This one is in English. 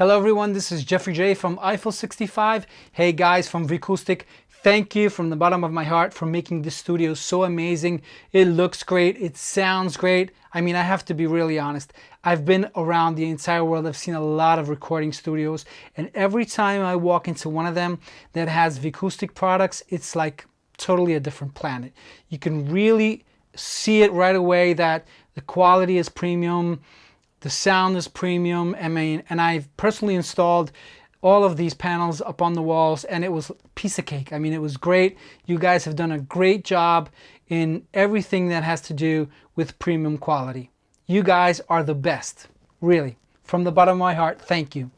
Hello everyone, this is Jeffrey Jey from Eiffel 65. Hey guys from Vicoustic, thank you from the bottom of my heart for making this studio so amazing. It looks great, it sounds great. I mean, I have to be really honest. I've been around the entire world. I've seen a lot of recording studios and every time I walk into one of them that has Vicoustic products, it's like totally a different planet. You can really see it right away that the quality is premium, the sound is premium. I mean, and I've personally installed all of these panels up on the walls and it was piece of cake. I mean, it was great. You guys have done a great job in everything that has to do with premium quality. You guys are the best, really. From the bottom of my heart, thank you.